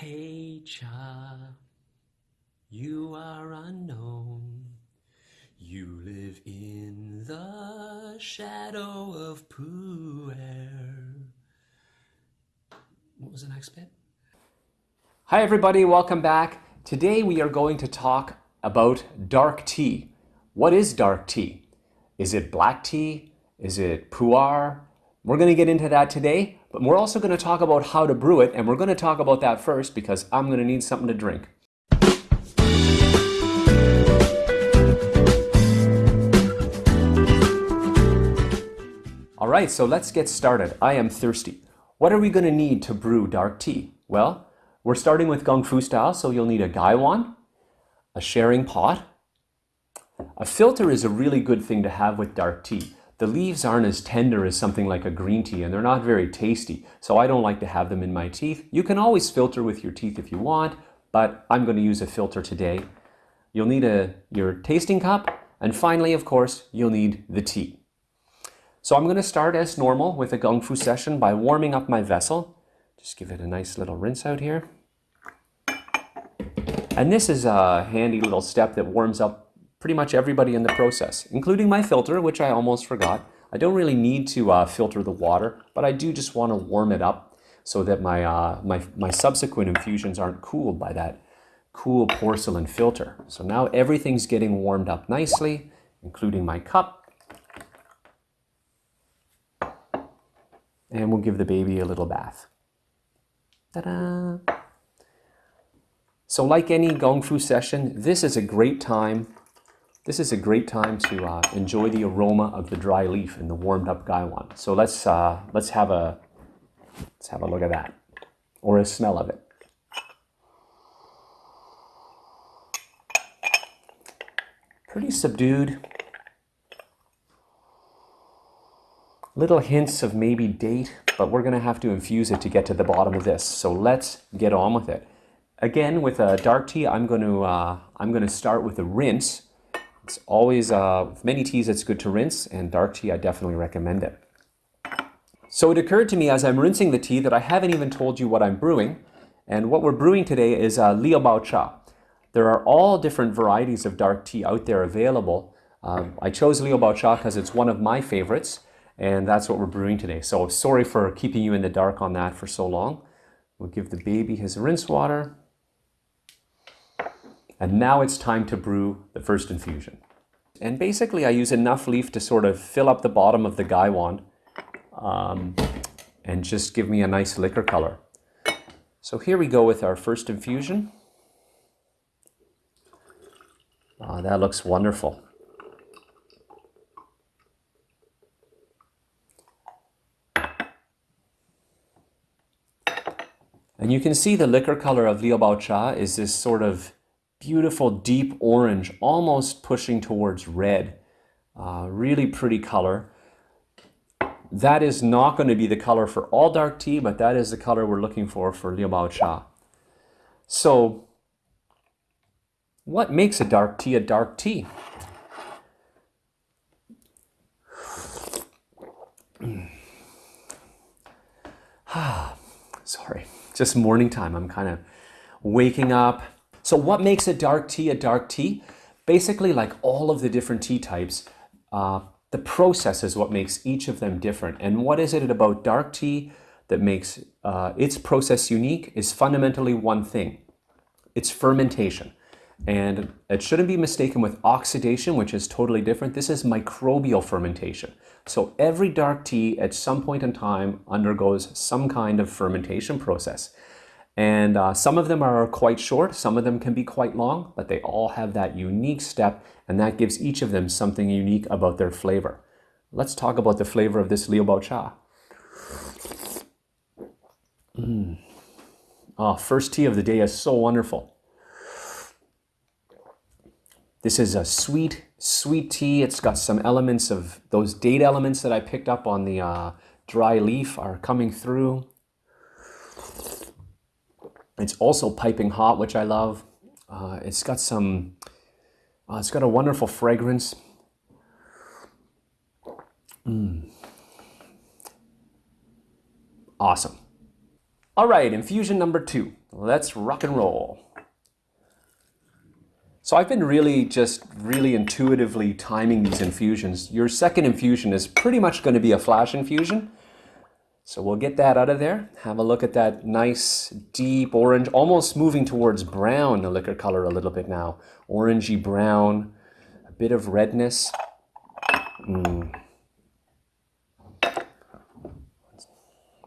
Hei Cha, you are unknown. You live in the shadow of Pu'er. What was the next bit? Hi everybody, welcome back. Today we are going to talk about dark tea. What is dark tea? Is it black tea? Is it pu'er? We're going to get into that today, but we're also going to talk about how to brew it, and we're going to talk about that first because I'm going to need something to drink. All right, so let's get started. I am thirsty. What are we going to need to brew dark tea? Well, we're starting with Kung Fu style, so you'll need a gaiwan, a sharing pot. A filter is a really good thing to have with dark tea. The leaves aren't as tender as something like a green tea and they're not very tasty, so I don't like to have them in my teeth. You can always filter with your teeth if you want, but I'm going to use a filter today. You'll need a, your tasting cup, and finally, of course, you'll need the tea. So I'm going to start as normal with a Kung Fu session by warming up my vessel. Just give it a nice little rinse out here. And this is a handy little step that warms up pretty much everybody in the process, including my filter, which I almost forgot. I don't really need to uh, filter the water, but I do just want to warm it up so that my, uh, my, my subsequent infusions aren't cooled by that cool porcelain filter. So now everything's getting warmed up nicely, including my cup. And we'll give the baby a little bath. Ta-da! So like any Gong Fu session, this is a great time this is a great time to uh, enjoy the aroma of the dry leaf in the warmed up gaiwan. So let's, uh, let's, have a, let's have a look at that, or a smell of it. Pretty subdued. Little hints of maybe date, but we're gonna have to infuse it to get to the bottom of this. So let's get on with it. Again, with a dark tea, I'm gonna, uh, I'm gonna start with a rinse it's always, uh, many teas, it's good to rinse, and dark tea, I definitely recommend it. So it occurred to me as I'm rinsing the tea that I haven't even told you what I'm brewing. And what we're brewing today is uh, Liu Bao Cha. There are all different varieties of dark tea out there available. Um, I chose Liu Bao Cha because it's one of my favorites, and that's what we're brewing today. So sorry for keeping you in the dark on that for so long. We'll give the baby his rinse water. And now it's time to brew the first infusion. And basically I use enough leaf to sort of fill up the bottom of the gaiwan um, and just give me a nice liquor color. So here we go with our first infusion. Oh, that looks wonderful. And you can see the liquor color of Liu Bao Cha is this sort of beautiful deep orange, almost pushing towards red. Uh, really pretty color. That is not going to be the color for all dark tea, but that is the color we're looking for for Liu Bao Cha. So what makes a dark tea a dark tea? Sorry, just morning time. I'm kind of waking up, so what makes a dark tea a dark tea? Basically, like all of the different tea types, uh, the process is what makes each of them different. And what is it about dark tea that makes uh, its process unique is fundamentally one thing. It's fermentation. And it shouldn't be mistaken with oxidation, which is totally different. This is microbial fermentation. So every dark tea at some point in time undergoes some kind of fermentation process. And uh, some of them are quite short, some of them can be quite long, but they all have that unique step and that gives each of them something unique about their flavor. Let's talk about the flavor of this Liu Bao Cha. Mm. Oh, first tea of the day is so wonderful. This is a sweet, sweet tea. It's got some elements of those date elements that I picked up on the uh, dry leaf are coming through. It's also piping hot, which I love. Uh, it's got some, uh, it's got a wonderful fragrance. Mm. Awesome. All right, infusion number two. Let's rock and roll. So I've been really just really intuitively timing these infusions. Your second infusion is pretty much going to be a flash infusion. So we'll get that out of there. Have a look at that nice deep orange, almost moving towards brown, the liquor color a little bit now. Orangey brown, a bit of redness. Mm.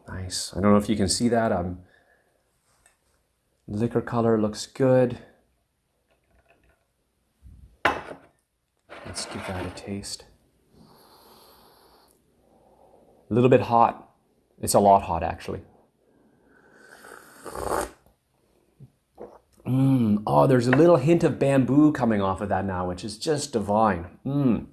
Nice. I don't know if you can see that. Um, liquor color looks good. Let's give that a taste. A little bit hot. It's a lot hot, actually. Mm. Oh, there's a little hint of bamboo coming off of that now, which is just divine. Mm.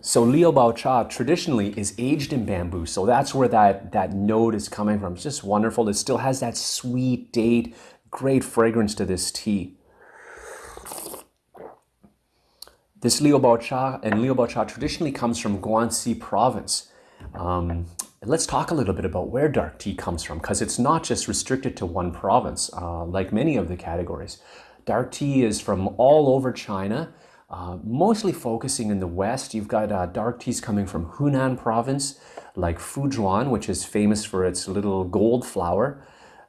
So Liu Bao Cha traditionally is aged in bamboo. So that's where that, that note is coming from. It's just wonderful. It still has that sweet date, great fragrance to this tea. This Liu Bao Cha and Liu Bao Cha traditionally comes from Guangxi province. Um, let's talk a little bit about where dark tea comes from because it's not just restricted to one province uh, like many of the categories. Dark tea is from all over China uh, mostly focusing in the west. You've got uh, dark teas coming from Hunan province, like Fuzhuan, which is famous for its little gold flower,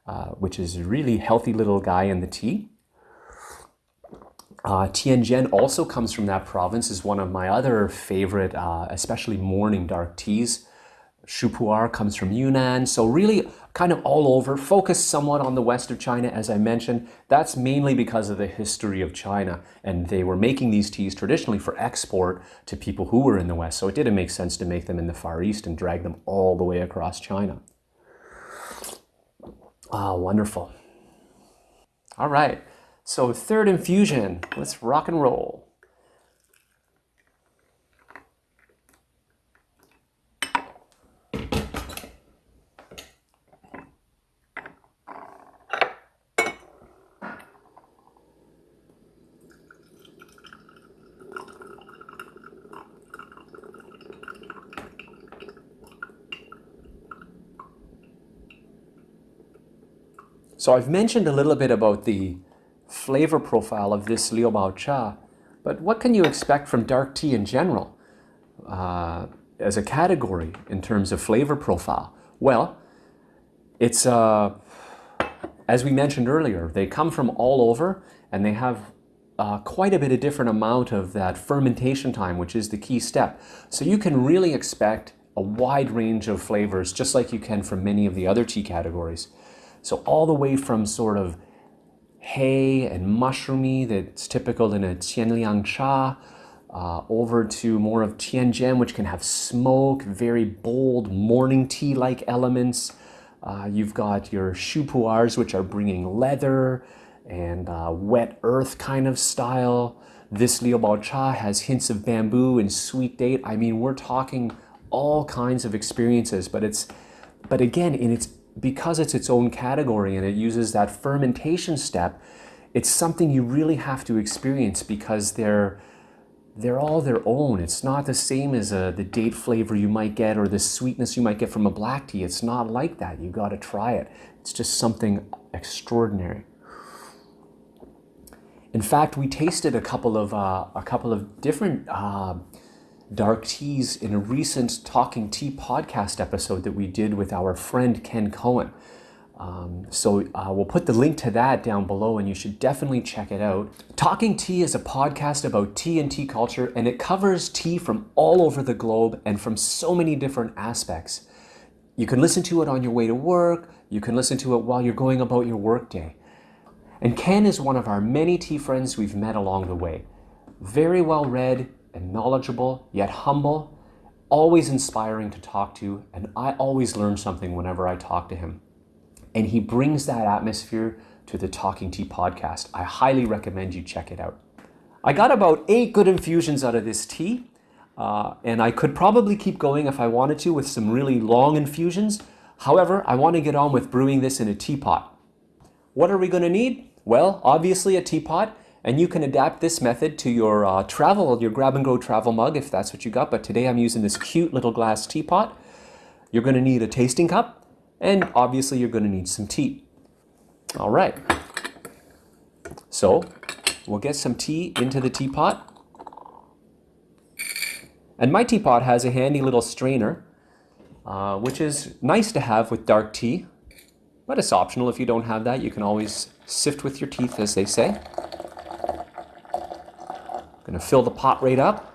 uh, which is a really healthy little guy in the tea. Uh, Tianjian also comes from that province, is one of my other favorite, uh, especially morning dark teas. Shupu'er comes from Yunnan. So really kind of all over, focused somewhat on the west of China, as I mentioned. That's mainly because of the history of China. And they were making these teas traditionally for export to people who were in the west. So it didn't make sense to make them in the Far East and drag them all the way across China. Ah, wonderful. All right, so third infusion, let's rock and roll. So I've mentioned a little bit about the flavor profile of this Liu Bao Cha, but what can you expect from dark tea in general uh, as a category in terms of flavor profile? Well, it's, uh, as we mentioned earlier, they come from all over and they have uh, quite a bit of different amount of that fermentation time, which is the key step. So you can really expect a wide range of flavors, just like you can from many of the other tea categories. So all the way from sort of hay and mushroomy that's typical in a Qianliang cha, uh, over to more of Tianjian, which can have smoke, very bold morning tea-like elements. Uh, you've got your shupu'ers, which are bringing leather and uh, wet earth kind of style. This Liu Bao Cha has hints of bamboo and sweet date. I mean, we're talking all kinds of experiences, but it's, but again, in its because it's its own category and it uses that fermentation step, it's something you really have to experience because they're they're all their own. It's not the same as a, uh, the date flavor you might get or the sweetness you might get from a black tea. It's not like that. You got to try it. It's just something extraordinary. In fact, we tasted a couple of uh, a couple of different uh, dark teas in a recent Talking Tea podcast episode that we did with our friend Ken Cohen. Um, so uh, we'll put the link to that down below and you should definitely check it out. Talking Tea is a podcast about tea and tea culture and it covers tea from all over the globe and from so many different aspects. You can listen to it on your way to work, you can listen to it while you're going about your workday. And Ken is one of our many tea friends we've met along the way. Very well read, and knowledgeable, yet humble, always inspiring to talk to, and I always learn something whenever I talk to him. And he brings that atmosphere to the Talking Tea podcast. I highly recommend you check it out. I got about eight good infusions out of this tea, uh, and I could probably keep going if I wanted to with some really long infusions. However, I want to get on with brewing this in a teapot. What are we going to need? Well, obviously a teapot, and you can adapt this method to your uh, travel, your grab and go travel mug if that's what you got. But today I'm using this cute little glass teapot. You're going to need a tasting cup, And obviously you're going to need some tea. All right. So we'll get some tea into the teapot. And my teapot has a handy little strainer, uh, which is nice to have with dark tea, but it's optional if you don't have that. You can always sift with your teeth, as they say. Gonna fill the pot right up.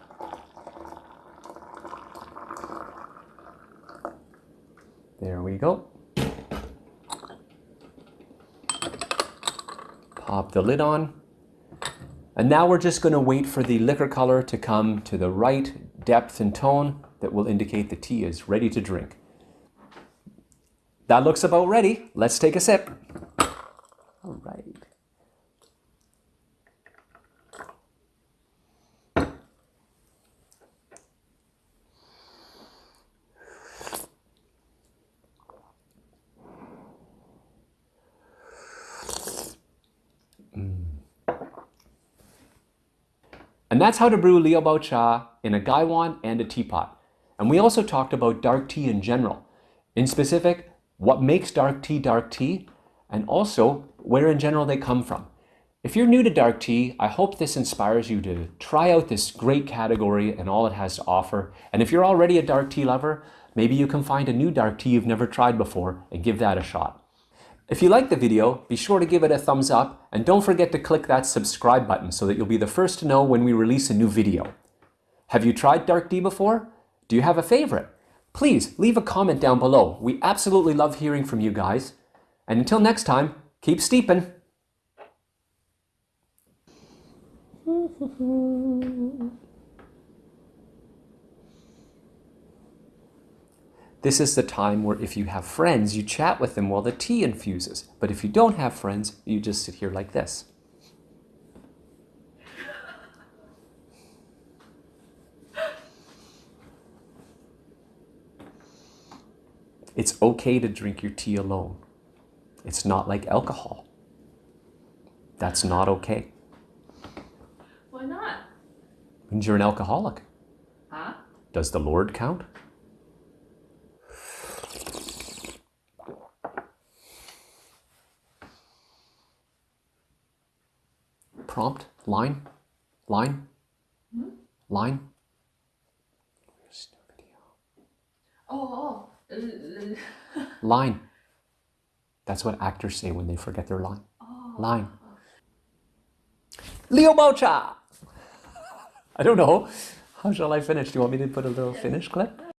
There we go. Pop the lid on. And now we're just going to wait for the liquor color to come to the right depth and tone that will indicate the tea is ready to drink. That looks about ready. Let's take a sip. All right. And that's how to brew Liu Bao Cha in a gaiwan and a teapot. And we also talked about dark tea in general. In specific, what makes dark tea dark tea, and also where in general they come from. If you're new to dark tea, I hope this inspires you to try out this great category and all it has to offer. And if you're already a dark tea lover, maybe you can find a new dark tea you've never tried before and give that a shot. If you like the video, be sure to give it a thumbs up and don't forget to click that subscribe button so that you'll be the first to know when we release a new video. Have you tried dark tea before? Do you have a favorite? Please leave a comment down below. We absolutely love hearing from you guys. And until next time, keep steeping. This is the time where if you have friends, you chat with them while the tea infuses. But if you don't have friends, you just sit here like this. It's okay to drink your tea alone. It's not like alcohol. That's not okay. Why not? Means you're an alcoholic. Huh? Does the Lord count? Prompt, line, line, line. Oh, oh. uh, Line. That's what actors say when they forget their line. Line. Leo Bao Cha! I don't know. How shall I finish? Do you want me to put a little finish clip?